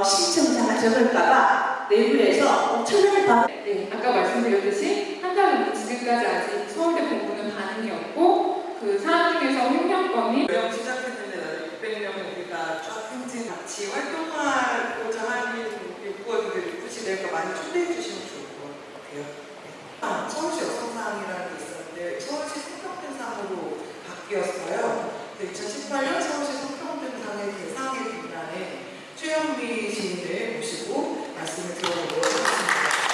어, 시청자가 적을까봐 내부에서 엄청나게 반 네, 아까 말씀드렸듯이 한 달 넘게 지금까지 아직 서울대 공부는 반응이 없고 그 사람 중에서 횡령범이 명 시작했는데 600명을 우리가 쫙 행진 같이 활동하고자 하는 유권들을 굳이 내가 많이 초대해 주시면 좋을 것 같아요. 아, 서울시 여성상이라는 게 있었는데 서울시 성평등상으로 바뀌었어요. 2018년 서울시 성평등상의 대상에 빛나는 최영미 시민을 모시고 말씀을 들어보도록 하겠습니다.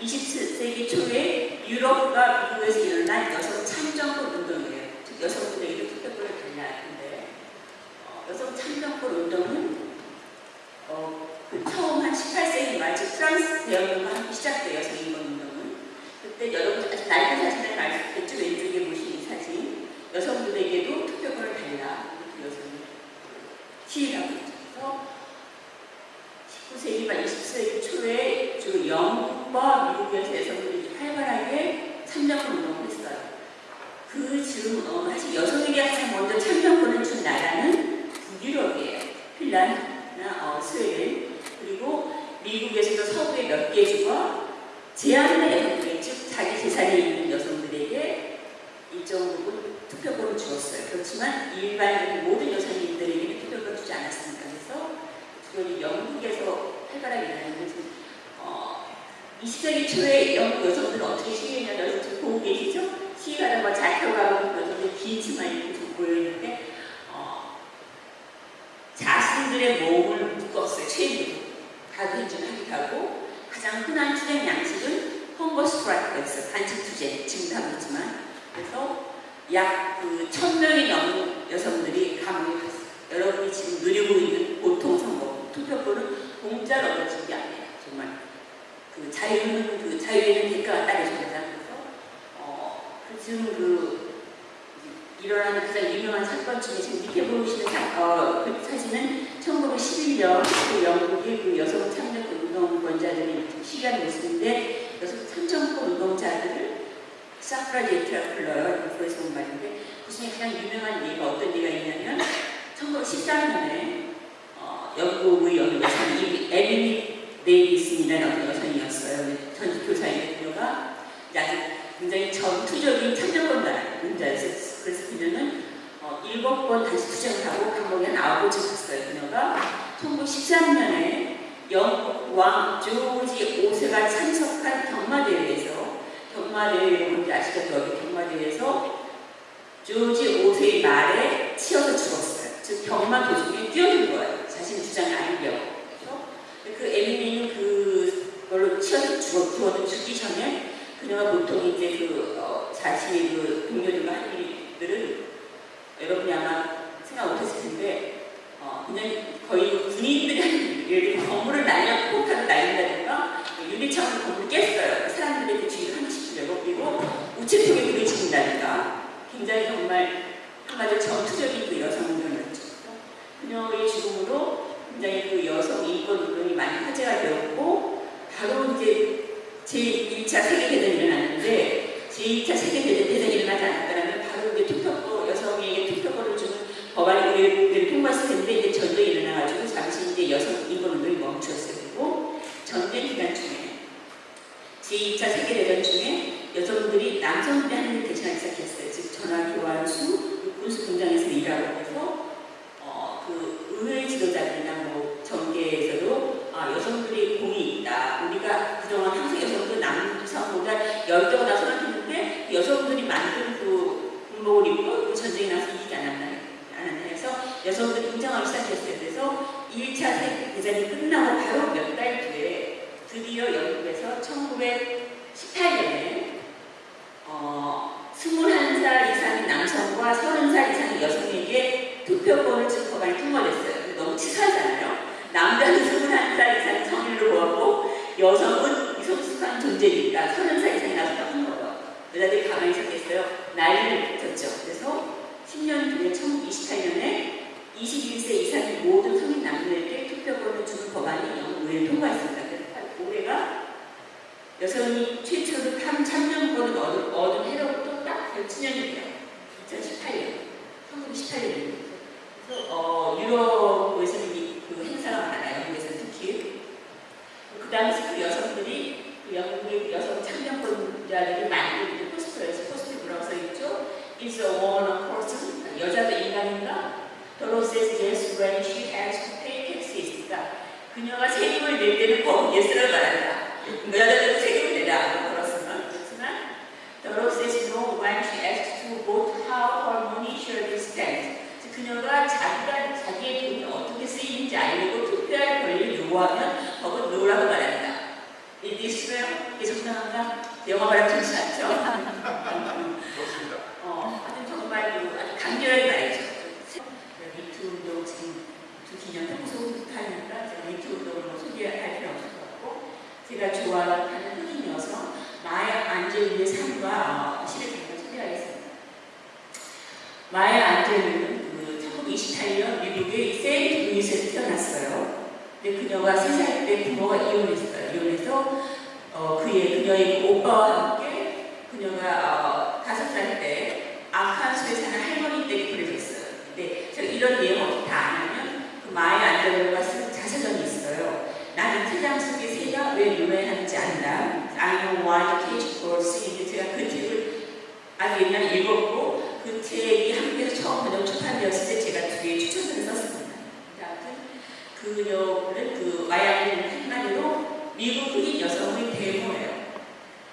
20세기 초에 유럽과 미국에서 일어난 여성 참정권 운동이에요. 즉 여성들에게 투표권을 달라 했는데 어, 여성 참정권 운동은 어, 그 처음 한 18세기 말 즉 프랑스 대혁명과 시작돼요. 여성인권 운동은. 그때 여러분 아주 낡은 사진을 있겠죠. 왼쪽에 이 사진. 여성들에게도 투표권을 달라. 그 여성이 시위라고 했죠. 그래서 19세기 말 20세기 초에 주 영국과 미국에서 여성들이 활발하게 참정권 운동을 했어요. 그 즈음 어, 사실 여성에게 가장 먼저 참정권을 준 나라는 북유럽이에요. 핀란드나 어, 스웨덴 그리고 미국에서도 서부의 몇 개 주가 제한된 여성들, 즉 자기 재산이 있는 여성들에게 일정 부분 투표권을 주었어요. 그렇지만 일반 모든 여성인들에게는 투표권을 주지 않았습니다. 그걸 영국에서 활발하게 일어나는 것은 어, 20세기 초에 영국 여성들은 어떻게 시위했냐면 여러분 보고 계시죠? 시위하다 뭐 자켓 가고 여성들 긴 치마 입고 보여있는데 어, 자신들의 몸을 묶었어요. 체인으로. 가두인증하기도 하고 가장 흔한 투쟁 양식은 헝거 스트라이크가 있어요. 반칙 투쟁. 지금 다 그렇지만 그래서 약그 천명이 넘는 여성들이 감옥에 갔어요. 여러분이 지금 누리고 있는 보통 선 거 투표권은 공짜로 얻어진 게 아니에요. 정말 그 자유는 그 자유에는 대가가 어, 그 지금 그 일어나는 가장 유명한 사건 중에 지금 밑에 보시는 사, 어, 그 사진은 1911년 그 영국의 그 여성 참정권 운동권자들이 시위하는 모습인데 여성 참정권 운동자들을 사프라제트라고 불러요. 그래서 온 말인데 그 중에 가장 유명한 예가 어떤 예가 있냐면 1913년에 어, 영국의 여성 여성이 에미니 데이비슨이라는 여성이었어요. 전직 그녀가 아주 굉장히 전투적인 참정권자였어요. 그래서 그녀는 어, 일곱 번 다시 투쟁을 하고 감옥에 번 갔어요. 그녀가 1913년에 영국 왕 조지 5세가 참석한 경마대회에서 경마대회 뭔지 아시죠? 여기 경마대회에서 조지 5세의 말에 치여서 죽었어요. 즉 경마 도중에 뛰어든 거예요. 주장을 알려고. 그렇죠? 그 에미니는 그걸로 치여서 죽어, 죽어도 죽기 전에 그녀가 보통 이제 그 어, 자신의 그 동료들과 한 일들은 여러분이 아마 생각 못했을 텐데 어, 그냥 거의 군인들이 하는 일, 예를 들어 건물을 날려 폭탄을 날린다든가 유리창으로 건물을 깼어요. 사람들의 그 주의를 주려고 그리고 우체통에 불을 지른다든가 굉장히 정말 한마디로 전투적인 그 여성들이었죠. 그녀의 죽음으로 굉장히 그 여성 인권 운동이 많이 화제가 되었고 바로 이제 제1차 세계대전이 일어났는데 제2차 세계대전이 일어나지 않았다면 바로 이제 투표권, 여성에게 투표권을 주는 법안이 우리를 통과했을 텐데 이제 전쟁이 일어나가지고 잠시 이제 여성 인권 운동이. 그리고 전쟁 기간 중에 제2차 세계대전 중에 여성들이 남성들이 하는 일을 대신하기 시작했어요. 즉 전화 교환수, 군수 공장에서 일하고 지도자들이나 뭐 정계에서도 아, 여성들이 공이 있다. 우리가 그동안 항상 여성들 남성보다 열도가 생각했는데 여성들이 만든 그 군복을 입고 그 전쟁이 나서 이기지 않았나 않았나 해서 여성들이 등장하기 시작했어요. 그래서 1차 세계대전이 끝나고 바로 몇 달 뒤에 드디어 영국에서 1918년에 어, 21살 이상의 남성과 30살 이상의 여성에게 투표권을 준 법안이 통과됐어요. 너무 치사하잖아요. 남자는 21살 이상 성인으로 보았고 여성은 미성숙한 존재니까 30살 이상이 한 거예요. 여자들이 가만히 있었겠어요. 난리를 붙였죠. 그래서 10년 뒤에 1928년에 21세 이상의 모든 성인 남녀에게 투표권을 주는 법안이 영국에 통과했습니다. 그래서 올해가 여성이 최초로 tham 참정권을 얻은, 얻은 해로부터 딱 107년이에요. 2018년. 1918년이에요. 어, 유럽에서는 이- 그 행사가 많아요. 영국에서는 특히. 그 당시 그 여성들이 그 영국의 여성 참정권자들이 만든 포스터에서 포스터 뭐라고 써있죠? Is a woman a person? 여자도 인간인가? Doro says yes when she has to pay taxes. 그러니까 그녀가 세금을 낼 때는 법은 yes를 말한다. 여자들은 세금을 내라. 그렇지만 the law says no when she asks to vote 그녀가 자기가 자기의 돈이 어떻게 쓰이는지 알고 투표할 권리를 요구하면 법은 no라고 말한다. 이 있어요? 이게 정당한가? 영어 발음 좋지 않죠? 좋습니다. 어, 하여튼 정말 그 아주 간결하게 말이죠. 미투 운동 지금 두 기념 평소 하니까 제가 미투 운동을 뭐 소개할 필요 없을 것 같고 제가 좋아하는 흑인 여성 마야 안젤루의 삶과 어, 시를 잠깐 소개하겠습니다. 마야 안젤루는 그 1928년 미국의 세인트 루이스에서 태어났어요. 근데 그녀가 3살 때 부모가 이혼했어요. 이혼해서 어, 그의 그녀의 그 오빠와 함께 그녀가 어, 5살 때 아칸소에 사는 할머니 댁에 보내졌어요. 근데 제가 이런 내용 어떻게 다 아냐면 그 마야 안젤로가 쓴 자서전이 있어요. 나는 태장 속의 새가 왜 노래하는지 안다. I know why the cage birds sing. 제가 그 책을 아주 옛날에 읽었고 그 책이 한국에서 처음 번역 출판되었을 때 제가 뒤에 추천서를 썼습니다. 근데 그녀는 그 안젤로는 한마디로 미국 흑인 여성의 대모예요.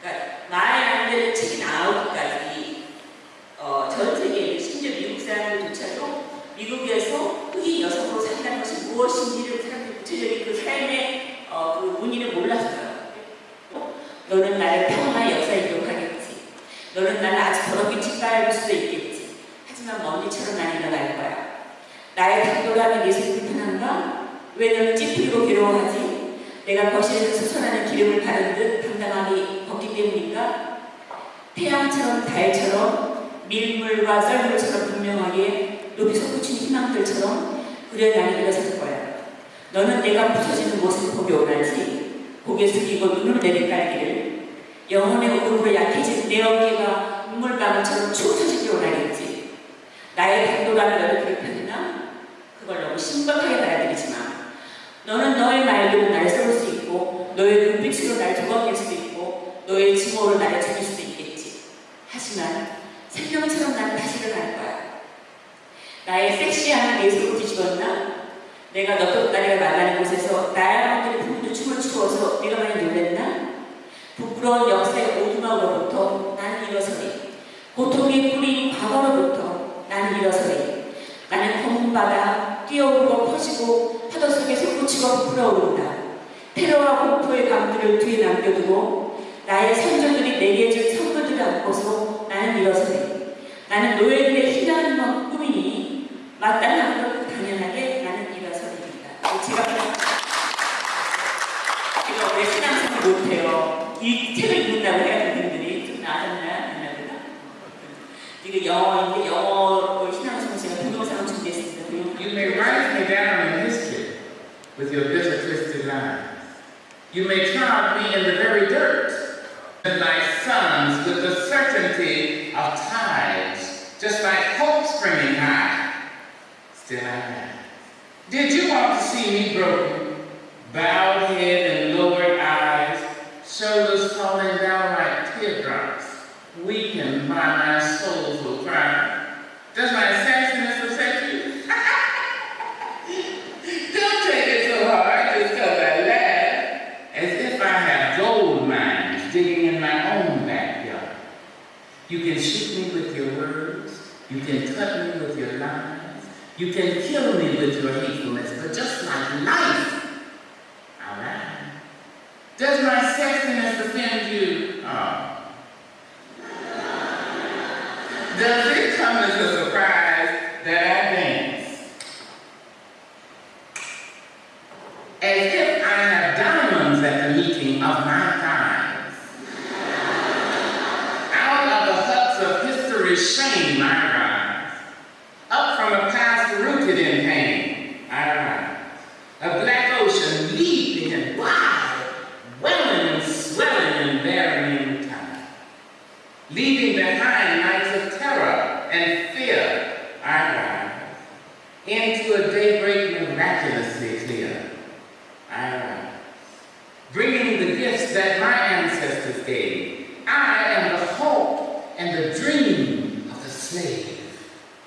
그러니까 안젤로 책이 나오기까지 어, 전 세계에 심지어 미국 사람들조차도 미국에서 흑인 여성으로 산다는 것이 무엇인지를 사람들이 구체적인 그 삶의 어, 그 문의를 몰랐어요. 어? 너는 나를 평화의 역사에 기록하겠지. 너는 나를 아주 더럽게 짓밟을 수도 있겠지. 하지만 먼지처럼 난 일어날 거야. 나의 당돌함이 예수를 불편한가? 왜 너는 찌푸리고 괴로워하지? 내가 거실에서 솟아나는 기름을 바른 듯 당당하게 걷기 때문인가? 태양처럼 달처럼 밀물과 썰물처럼 분명하게 높이 솟구치는 희망들처럼 나는 일어설 거야. 너는 내가 부서지는 모습을 보기 원하지. 고개 숙이고 눈을 내리깔기를 영혼의 오름으로 약해진 내 어깨가 눈물방울처럼 축 터지기 원하겠지. 나의 당돌함이 너를 괴롭혔나? 그걸 너무 심각하게 받아들이지 마. 너는 너의 말로 나를 쏠수 있고 너의 눈빛으로 나를 도망칠 수도 있고 너의 증오로 나를 죽일 수도 있겠지. 하지만 생명처럼 나는 다시 일어날 거야. 나의 섹시함을 내 속으로 뒤집었나? 내가 너덕다리가 말라는 곳에서 나야말로 부모도 춤을 추어서 내가 많이 놀랬나? 부끄러운 역사의 오두막으로부터 나는 일어서리. 고통의 뿌리인 과거로부터 나는 일어서리. 나는 검은 바다 뛰어오르고 퍼지고 파도 속에 솟구치고 부풀어오른다. 테러와 공포의 감들을 뒤에 남겨두고 나의 선조들이 내게 준 선물들을 안고서 나는 일어서리. 나는 노예들의 희망만 꿈이니 마땅한 것 당연하게 나는 일어서리입니다. 제가 제가 왜 신앙생활 못해요? 이 책을 읽는다고 해요, 그분들이. 좀 나아졌나? 이게 영어인데 You may write me down in history with your bitter, twisted lines. You may trod me in the very dirt, and my sons with the certainty of tides, just like hope springing high. Still I rise. Did you want to see me broken, bowed head and lowered eyes, shoulders falling down like teardrops, weakened by my soulful cry? Does my sassiness upset you? Don't take it so hard just because I laugh, as if I have gold mines digging in my own backyard. You can shoot me with your words, you can cut me with your lies, you can kill me with your hatefulness, but just like life, I'll. Does my sexiness offend you? Oh. Does it come as a surprise that I dance? As if I have diamonds at the meeting of my thighs. Out of the huts of history's shame I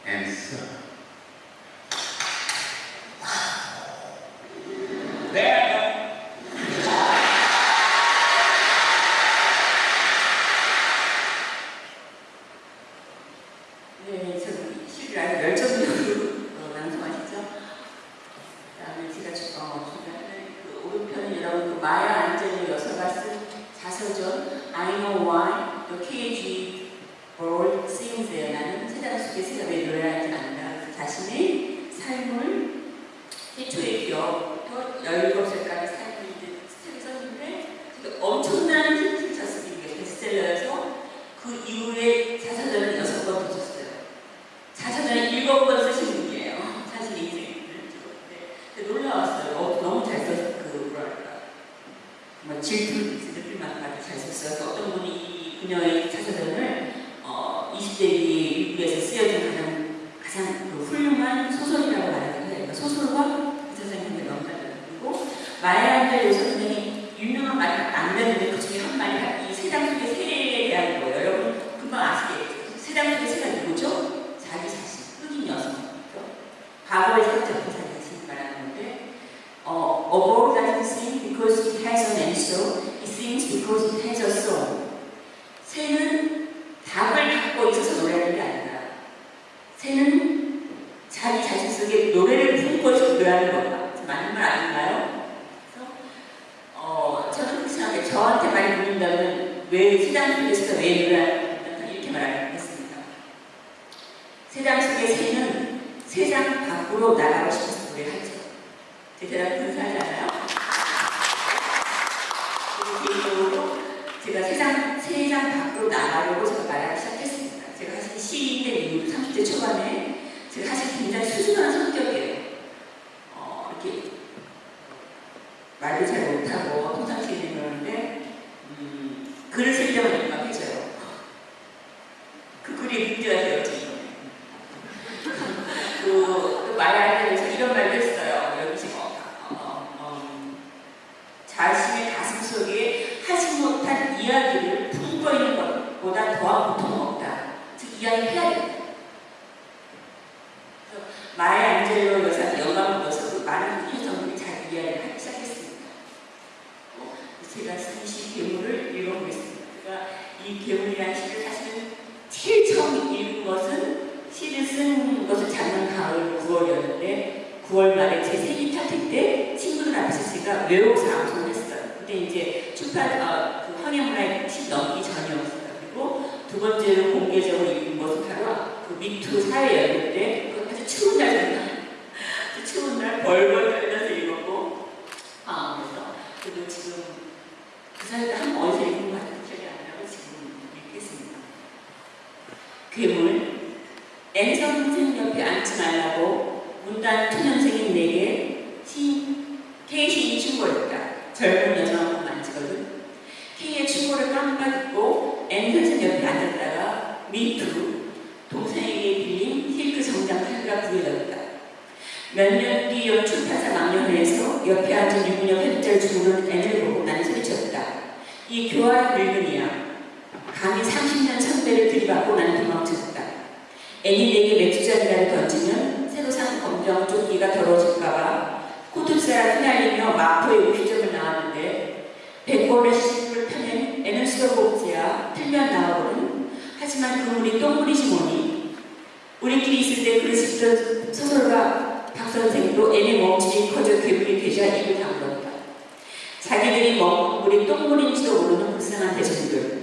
and serve. 과거에 살짝한 자기 자신을 말하는 건데 어, a bird doesn't sing because it has an answer, it sings because it has a song. 새는 답을 갖고 있어서 노래하는 게 아니라 새는 자기 자신 속에 노래를 품고 있어서 노래하는 거다. 맞는 말 아닌가요? 그래서 어, 저는 그렇게 생각해요. 저한테 많이 묻는다면 왜 세상 속에서 왜 노래하는가 이렇게 말하겠습니다. 세상 속의 새는 세상 밖으로 나가고 싶어서 노래하죠. 제 대답 근사하잖아요. 그리고 개인적으로 제가 세상, 세상 밖으로 나가려고 제가 말하기 시작했습니다. 제가 사실 시인된 이후 30대 초반에 제가 사실 굉장히 수줍은 성격이에요. 어, 이렇게 말도 잘 못하고 평상시에 그러는데 음, 글을 쓰려면 민감해져요. 그 글이 문제가 돼요, 지금. 그, 그 말할 때에서 이런 말도 했어요. 여기 지금 어, 어, 어, 자신의 가슴 속에 하지 못한 이야기를 품고 있는 것보다 더한 고통은 없다. 즉 이야기해야 된다. 그래서 마야 안젤로 여사 영감을 얻어서 그 많은 여성들이 잘 이야기를 하기 시작했습니다. 어, 제가 쓴 시 괴물을 읽어보겠습니다. 제가 이 괴물이라는 시를 사실은 제일 처음 읽은 것은 시를 쓴 것은 작년 가을 9월이었는데 9월 말에 제 생일 파티 때 친구들 앞에서 제가 외워서 암송을 했어요. 그때 이제 출판 어, 그 황해문화의 시 넘기 전이었어요. 그리고 두 번째로 공개적으로 읽은 것은 바로 그 미투 사회 열릴 때 그 아주 추운 날이었나 그 추운 날 벌벌 떨면서 읽었고 아 그래서 그리고 지금 그 사이에 한 번 어디서 읽은 것 같은 기억이 안 나고 지금 읽겠습니다. 괴물 N선 선생 옆에 앉지 말라고 문단 초년생인 내게 시, K시인이 충고했다. 젊은 여성하고 만지거든. K의 충고를 깜빡 잊고 N 선생 옆에 앉았다가 미투 동생에게 빌린 힐크 정장 팔가 구해졌다. 몇 년 뒤 연출 타사 망년회에서 옆에 앉은 유부녀 편절 주무른 N을 보고 나는 소리쳤다. 이 교활 늙은이야. 감히 30년 선배를 들이받고 나는. 애니 내게 맥주잔이라도 던지면 새로 산 검정 조끼가 더러워질까봐 코트스라 휘날리며 마포의 오피점을 나왔는데 백골의 시집을 펴낸 애는 수도복지야 틀면 나와보는 하지만 그물이 똥물이지 뭐니 우리끼리 있을 때 그를 씹던 소설가 박선생도 En의 몸집이 커져 괴물이 되자 입을 다물었다. 자기들이 먹은 물이 똥물인지도 모르는 불쌍한 대중들.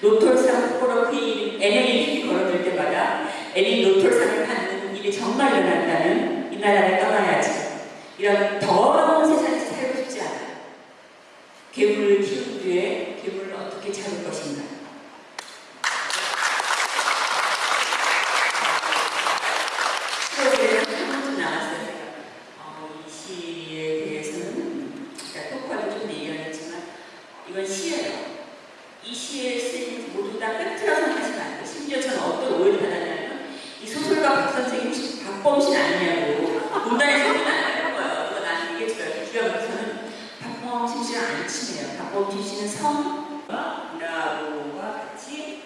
노털상 후보로 En의 이름이 거론될 때마다 En이 노털상을 받는 일이 정말 일어난다면 이 나라를 떠나야지. 이런 더러운 세상에서 살고 싶지 않아. 괴물을 키운 뒤에 괴물을 어떻게 잡을 것인가. 시골에 한번도 나왔어요. 제가. 어, 이 시에 대해서는 그러니까 똑바로 좀 얘기하겠지만 이건 시예요. 이 시에 쓰인 모두 다 팩트라 생각하시면 안 돼요. 심지어 저는 어떤 오해를 받았냐면 이 소설가 박 선생님 혹시 박범신 아니냐고 문단에 소리는 안 하는 거예요. 그거 나한테 얘기해줘요. 기가 막혀서는 박범신 씨는 안 친해요. 박범신 씨는 성과 문화부와 같이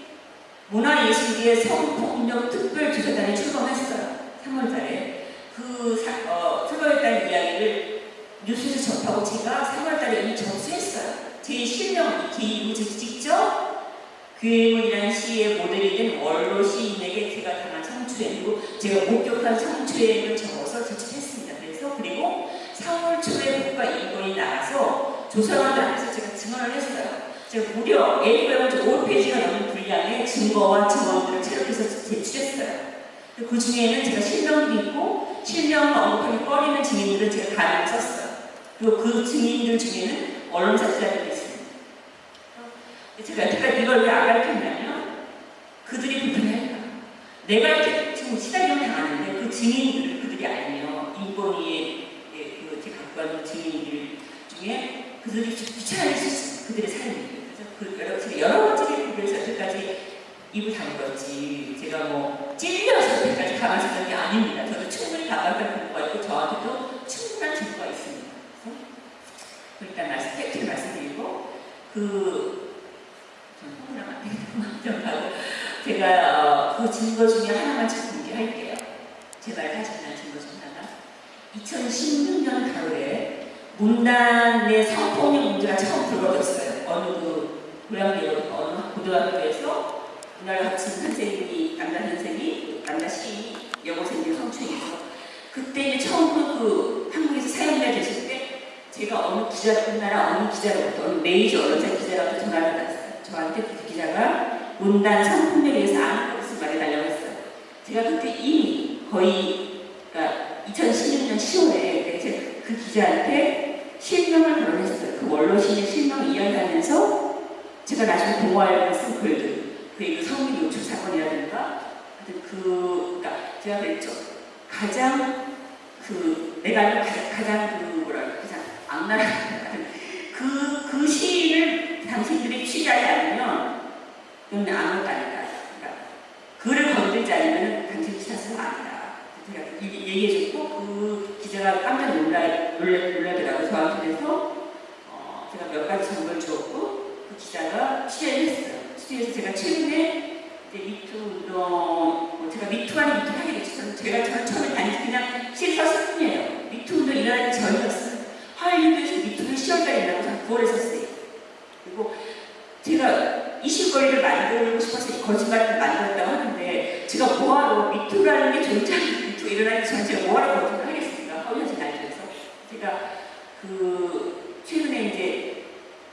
문화예술계의 성폭력 특별조사단에 출범했어요. 3월달에 그 사, 어, 3월달 이야기를 뉴스에서 접하고 제가 3월달에 이미 접수했어요. 제 실명 기이고 직접 괴물이라는 시의 모델이 된 원로 시인에게 제가 당한 성추행이고 제가 목격한 성추행을 적어서 제출했습니다. 그래서 그리고 4월 초에 국가 인권이 나가서 조사관들 앞에서 제가 증언을 했어요. 제가 무려 A4 5페이지가 넘는 분량의 증거와 증언들을 체력해서 제출했어요. 그 중에는 제가 실명도 있고 실명을 언급하기 꺼리는 증인들을 제가 가명을 썼어요. 그리고 그 증인들 중에는 언론사 기자들도 있습니다. 제가 여태까지 이걸 왜 안 가르쳤냐면 그들이 불편해할까. 내가 이렇게 지금 시달림을 당하는데 그 증인들을 그들이 알면 인권위에 그 제가 갖고 가는 증인들 중에 그들이 좀 귀찮아할 수 있어요. 그들의 삶이. 그래서 그 여러, 제가 여러 가지 그래서 여태까지 입을 다물었지. 제가 뭐 찔려서 여태까지 가만히 있는 게 아닙니다. 저도 충분히 가만히 공부가 있고 저한테도 충분한 증거가 있습니다. 일단 말씀, 팩트를 말씀드리고 그 제가 어, 그 증거 중에 하나만 참 공개할게요. 제발 가지고 난 증거 중 하나가 2016년 가을에 문단의 성폭력 문제가 처음 불거졌어요. 어느 그 고양이 어느 고등학교에서 문화를 갖춘 선생님이 남자 선생이 남자 시인이 여고생들 성추행해서 그때 처음 그, 그 한국에서 사용자 되실 때 제가 어느 기자 우리나라 어느 기자로부터 어느 메이저 언론사 기자로부터 전화를 받았어요. 저한테 그 기자가 문단 성폭력에 대해서 아는 것을 말해달라고 했어요. 제가 그때 이미 거의 그러니까 2016년 10월에 제가 그 기자한테 실명을 거론했어요. 그 원로신의 실명을 이야기하면서 제가 나중에 동화에 쓴 글들 그리고 성민 노출 사건이라든가 하여튼 그 그러니까 제가 그랬죠. 가장 그 내가 가장, 가장 그 뭐랄까 가장 악랄한 그, 그 시인을 당신들이 취재하지 않으면 그건 아무것도 아니다. 그러니까 그를 건들지 않으면 당신 기사수가 아니다. 제가 이- 얘기해줬고 그 기자가 깜짝 놀라, 놀라, 놀라더라고요. 저한테 그래서 어, 제가 몇 가지 정보를 주었고 그 기자가 취재를 했어요. 취재해서 제가 최근에 이제 미투 운동, 뭐 제가 미투 아닌 미투 하게 됐어요. 제가 처음에 다니지 그냥 실서 스뿐이에요. 미투 운동 일어나기 전이었어요. 미투를 10월달에 일어나고 저는 9월에 썼어요. 그리고 제가 이 실거리를 만들고 싶어서 거짓말을 만들었다고 하는데 제가 뭐하러 미투라는 게 존재하는 미투 일어나기 전에 제가 뭐하러 거짓말 하겠습니까? 허위하지 날려서 제가 그 최근에 이제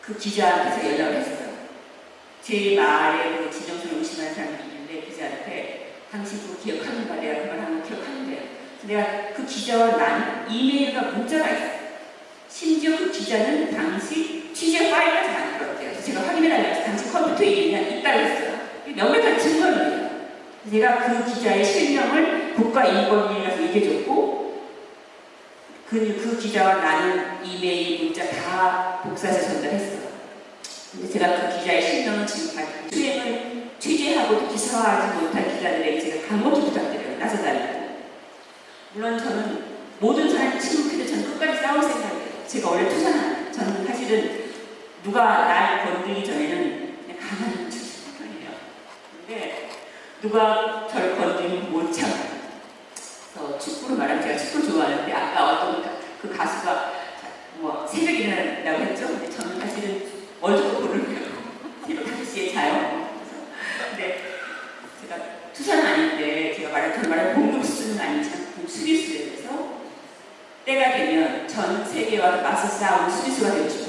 그 기자한테서 연락을 했어요. 제 말에 그 진정성을 의심하는 사람이 있는데 기자한테 당신 그거 기억하는가? 내가 그말 하는 거 기억하는데요. 내가 그 기자와 난 이메일과 문자가 있어요. 심지어 그 기자는 당시 취재 파일까지 만들었대요. 그래서 제가 확인해달라고 당시 컴퓨터에 있다고 했어요. 명백한 증거입니다. 제가 그 기자의 실명을 국가인권위에 가서 얘기해줬고 그, 그 기자와 나는 이메일, 문자 다 복사해서 전달했어요. 근데 제가 그 기자의 실명은 지금까지 수행을 취재하고도 기사화하지 못한 기자들에게 제가 간곡히 부탁드려요. 나서달라고. 물론 저는 모든 사람이 침묵해도 저는 끝까지 싸울 생각이에요. 제가 원래 투사는 저는 사실은 누가 날 건들기 전에는 그냥 가만히 있는 편이에요. 근데 누가 저를 건드리면 못 참아요. 그래서 축구로 말하면 제가 축구 좋아하는데 아까 어떤 가- 그 가수가 뭐 새벽에 일어난다고 했죠. 근데 저는 사실은 월드컵 보려고 새벽 5시에 자요. 근데 제가 투사는 아닌데 제가 말할 저 말할 공격수는 아니지만 수비수에 대해서 때가 되면 전 세계와 맞서 싸우는 수비수가 되고 싶어요.